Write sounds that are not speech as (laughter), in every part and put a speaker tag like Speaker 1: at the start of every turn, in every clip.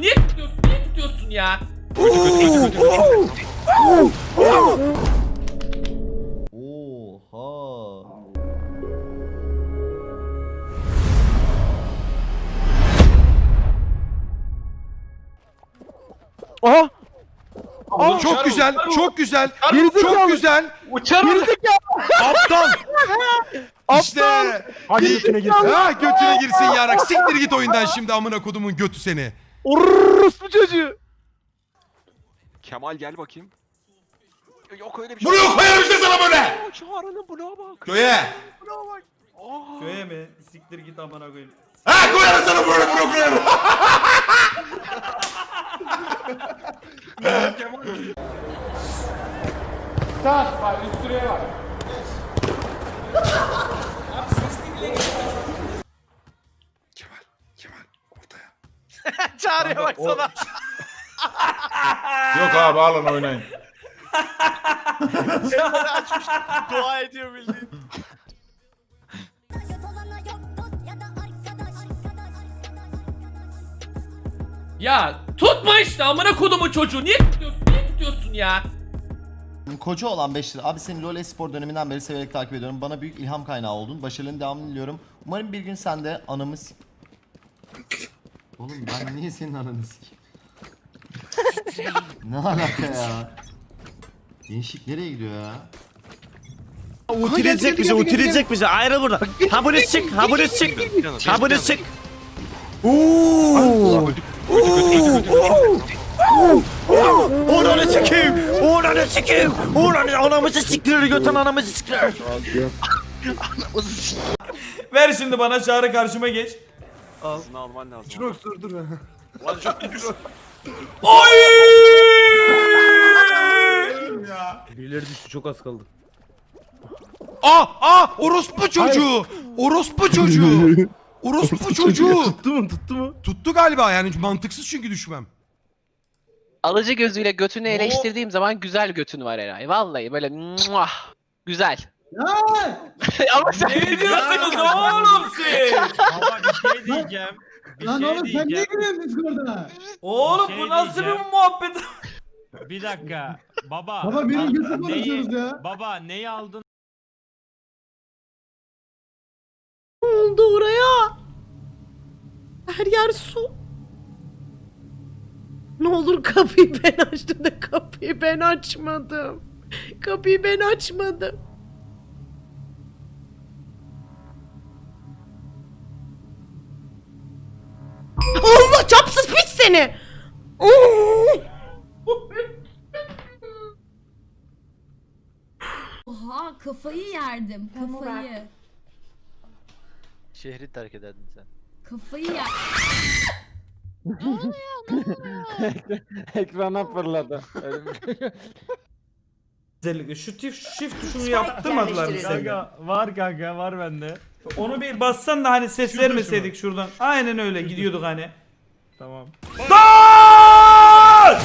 Speaker 1: Niye tutuyorsun? Niye tutuyorsun ya?
Speaker 2: Oha.
Speaker 3: Aha!
Speaker 4: Çok güzel, çok güzel,
Speaker 3: Gerizekalı.
Speaker 4: çok güzel.
Speaker 1: Uçarım.
Speaker 4: Aptal. İşte.
Speaker 3: Hadi götüne girsin.
Speaker 4: Ha götüne girsin yarak. Siktir git oyundan şimdi amına kodumun götü seni.
Speaker 3: Orospu çocuğu.
Speaker 5: Kemal gel bakayım. Yok öyle bir şey.
Speaker 4: Bunu koyarım işte sana böyle.
Speaker 5: Aa, Çağrı'nın bloğa bak.
Speaker 4: Köye.
Speaker 5: Aa.
Speaker 6: Köye mi? Siktir git amına koyayım.
Speaker 4: Ha koyarım sana böyle bunu koyarım. (laughs) (laughs) Kemal,
Speaker 1: Çağrı'ya baksana. (laughs)
Speaker 7: Yok abi alın oynayın. (laughs)
Speaker 1: Dua ediyor bildiğin. Ya tutma işte amına kodumu çocuğu. Niye tutuyorsun? Niye tutuyorsun ya?
Speaker 2: Koca olan 5 lira. Abi seni LoL Espor döneminden beri severek takip ediyorum. Bana büyük ilham kaynağı oldun. Başarıların devamını diliyorum. Umarım bir gün sen de anamı s- Oğlum ben niye senin ananı sikeyim? ne alaka ya? Gençlik nereye gidiyor ya?
Speaker 3: Utilecek bizi, utilecek bizi. Ayrıl buradan. Ha bunu çık, ha bunu çık. Ha bunu çık. Uuu. Oranı sikeyim. Oranı sikeyim. Oranı anamızı siktirir götün anamızı siktirir.
Speaker 6: Ver şimdi bana Çağrı karşıma geç.
Speaker 5: Hızını alman lazım. Şunu
Speaker 3: dur dur.
Speaker 6: Oy! (laughs)
Speaker 3: Birileri düştü çok az kaldı.
Speaker 4: Ah ah orospu çocuğu. Orospu çocuğu. (laughs) Orospu çocuğu.
Speaker 3: Tuttu mu tuttu mu?
Speaker 4: Tuttu galiba yani mantıksız çünkü düşmem.
Speaker 8: Alıcı gözüyle götünü eleştirdiğim zaman güzel götün var Eray. Vallahi böyle muah, güzel. Ama sen
Speaker 6: Ne diyorsunuz oğlum siz?
Speaker 9: Baba bir şey diyeceğim. Bir
Speaker 10: Lan
Speaker 9: şey
Speaker 10: oğlum sen niye
Speaker 9: diyeceğim.
Speaker 10: giriyorsun Discord'a?
Speaker 6: Oğlum
Speaker 9: Bir
Speaker 6: bu
Speaker 9: şey
Speaker 6: nasıl bir
Speaker 9: diyeceğim.
Speaker 6: muhabbet?
Speaker 9: Bir dakika. Baba.
Speaker 10: Baba benim
Speaker 9: bak,
Speaker 10: gözü
Speaker 9: neyi-
Speaker 10: konuşuyoruz ya.
Speaker 9: Baba neyi aldın?
Speaker 11: oldu oraya? Her yer su. Ne olur kapıyı ben açtım da kapıyı ben açmadım. Kapıyı ben açmadım. Allah çapsız piç seni.
Speaker 12: Oha kafayı yerdim kafayı.
Speaker 8: Şehri terk ederdin sen.
Speaker 12: Kafayı yer. (laughs)
Speaker 3: Ekrana fırladı. (laughs)
Speaker 6: Özellikle şu shift tuşunu yaptırmadılar mı sende?
Speaker 9: Kanka var kanka var bende.
Speaker 6: Onu bir bassan da hani ses vermeseydik şuradan. Aynen öyle gidiyorduk hani.
Speaker 9: Tamam.
Speaker 6: Dal!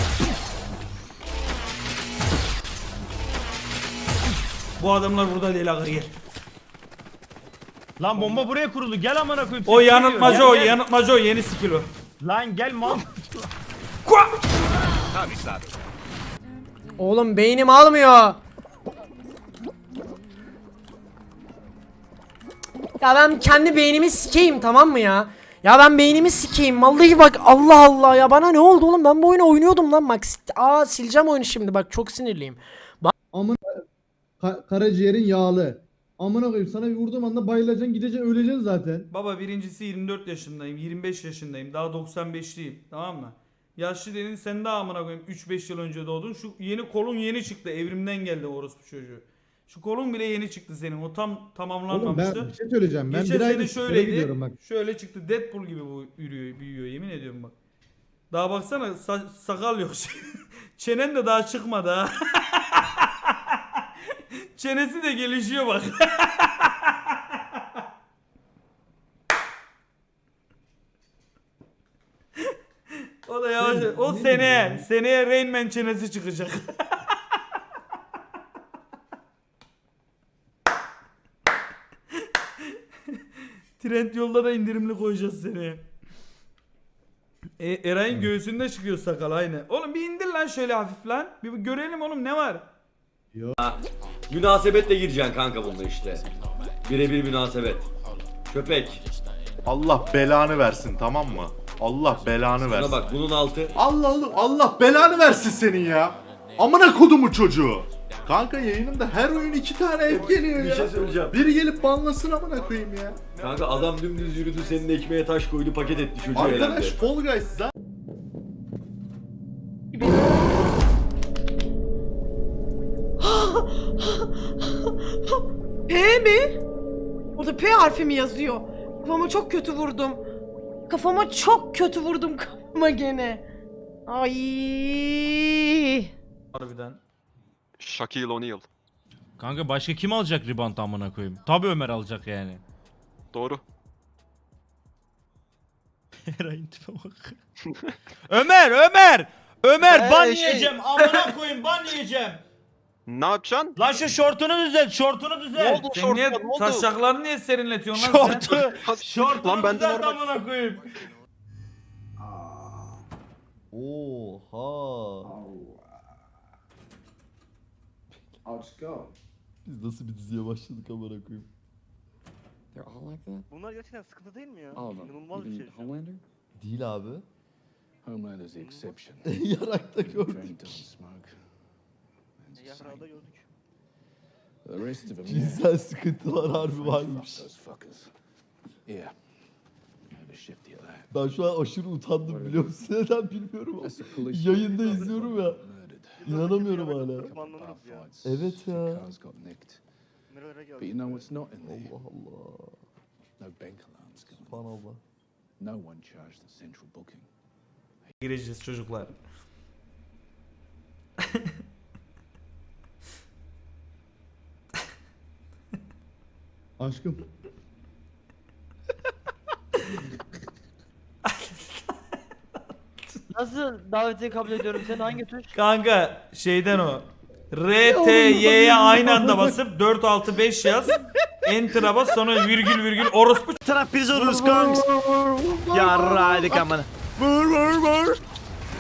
Speaker 6: Bu adamlar burada değil aga gel.
Speaker 9: Lan bomba buraya kuruldu. Gel amına koyayım.
Speaker 6: O
Speaker 9: ses
Speaker 6: yanıltmacı o
Speaker 9: Gel, gel.
Speaker 6: yanıltmacı o yeni skill o.
Speaker 9: Lan gel mal.
Speaker 11: Oğlum beynim almıyor. Ya ben kendi beynimi sikeyim tamam mı ya? Ya ben beynimi sikeyim. Vallahi bak Allah Allah ya bana ne oldu oğlum? Ben bu oyunu oynuyordum lan bak. Aa sileceğim oyunu şimdi bak çok sinirliyim.
Speaker 10: Amın Ka- karaciğerin yağlı. Amına koyayım sana bir vurduğum anda bayılacaksın gideceksin öleceksin zaten.
Speaker 6: Baba birincisi 24 yaşındayım, 25 yaşındayım, daha 95'liyim tamam mı? Yaşlı dedin sen daha amına koyayım 3-5 yıl önce doğdun. Şu yeni kolun yeni çıktı evrimden geldi orospu çocuğu. Şu kolun bile yeni çıktı senin o tam
Speaker 10: Oğlum ben
Speaker 6: tamamlanmamıştı.
Speaker 10: bir şey söyleyeceğim. Ben
Speaker 6: Geçen
Speaker 10: bir
Speaker 6: sene
Speaker 10: aydır
Speaker 6: şöyleydi.
Speaker 10: gidiyorum bak.
Speaker 6: Şöyle çıktı Deadpool gibi bu yürüyor, büyüyor yemin ediyorum bak. Daha baksana sa- sakal yok. (laughs) Çenen de daha çıkmadı ha. (laughs) Çenesi de gelişiyor bak. (laughs) o da yavaş.
Speaker 10: Sen
Speaker 6: O
Speaker 10: ne
Speaker 6: seneye, seneye Rain Man çenesi çıkacak. (laughs) Trend yolda da indirimli koyacağız seneye. E, Eray'ın göğsünde çıkıyor sakal aynı. Oğlum bir indir lan şöyle hafif lan. Bir görelim oğlum ne var?
Speaker 3: Münasebetle gireceksin kanka bunda işte. Birebir münasebet. Köpek.
Speaker 7: Allah belanı versin tamam mı? Allah belanı
Speaker 3: Buna
Speaker 7: versin.
Speaker 3: bak bunun altı.
Speaker 7: Allah oğlum Allah belanı versin senin ya. Amına kodumu çocuğu. Kanka yayınımda her oyun iki tane hep geliyor
Speaker 3: Bir
Speaker 7: ya.
Speaker 3: şey söyleyeceğim.
Speaker 7: Biri gelip banlasın amına koyayım ya.
Speaker 3: Kanka adam dümdüz yürüdü senin ekmeğe taş koydu paket etti çocuğu
Speaker 7: Arkadaş
Speaker 3: eğlendi.
Speaker 7: Fall Guys zaten
Speaker 11: P mi? Orada P harfi mi yazıyor? Kafama çok kötü vurdum. Kafama çok kötü vurdum kafama gene. Ay.
Speaker 6: Harbiden.
Speaker 5: Shaquille O'Neal.
Speaker 9: Kanka başka kim alacak rebound amına koyayım? Tabii Ömer alacak yani.
Speaker 5: Doğru.
Speaker 9: Eray'ın tipe bak. (laughs) Ömer Ömer! Ömer ban
Speaker 8: şey-
Speaker 9: yiyeceğim amına koyayım ban yiyeceğim.
Speaker 5: Ne yapacaksın?
Speaker 9: Lan şu şortunu düzelt şortunu düzelt.
Speaker 6: Sen niye taşaklarını niye serinletiyorsun lan sen?
Speaker 9: Şortu. Şortunu
Speaker 5: Lan benden
Speaker 9: düzelt
Speaker 5: normal.
Speaker 9: amına koyayım.
Speaker 2: Oha. Biz nasıl bir diziye başladık amına koyayım.
Speaker 3: Bunlar gerçekten sıkıntı değil mi ya? İnanılmaz bir şey.
Speaker 2: Değil abi.
Speaker 3: Homeland is the exception. (laughs)
Speaker 2: Yarakta gördük.
Speaker 13: Rest of them,
Speaker 2: Cinsel sıkıntılar harbi varmış.
Speaker 13: Yeah.
Speaker 2: Ben şu an aşırı utandım biliyor musun? (laughs) Neden bilmiyorum ama. Yayında izliyorum ya. İnanamıyorum hala. Evet ya.
Speaker 13: But you know what's not in there?
Speaker 2: Allah Allah.
Speaker 13: No bank alarms gone.
Speaker 2: Subhanallah.
Speaker 13: No one charged the central booking.
Speaker 6: Gireceğiz çocuklar. (laughs)
Speaker 10: Aşkım. (laughs)
Speaker 3: Nasıl davetiye kabul ediyorum seni hangi tuş?
Speaker 6: Kanka şeyden o. (laughs) R, T, Y'ye aynı anda basıp 4, 6, 5 yaz. Enter'a bas sonra virgül virgül orospu
Speaker 3: Taraf biz oluruz kanks. Yarraydık amına. Vur vur vur.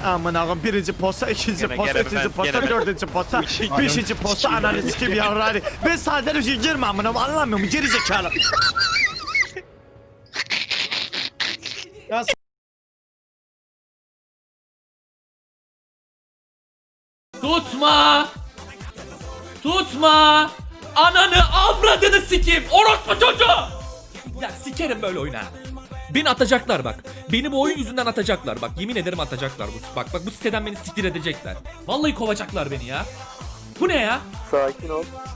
Speaker 3: Aman ağam birinci posta, ikinci posta, üçüncü posta, dördüncü posta, (laughs) beşinci posta ananı sikim yarraydık. Ben sadece bir şey girme amına anlamıyor mu geri zekalı.
Speaker 1: Tutma! Tutma! Ananı avradını sikeyim! Orospu çocuğu! Ya sikerim böyle oyuna. Beni atacaklar bak. Beni bu oyun yüzünden atacaklar bak. Yemin ederim atacaklar. Bu, bak bak bu siteden beni siktir edecekler. Vallahi kovacaklar beni ya. Bu ne ya?
Speaker 3: Sakin ol.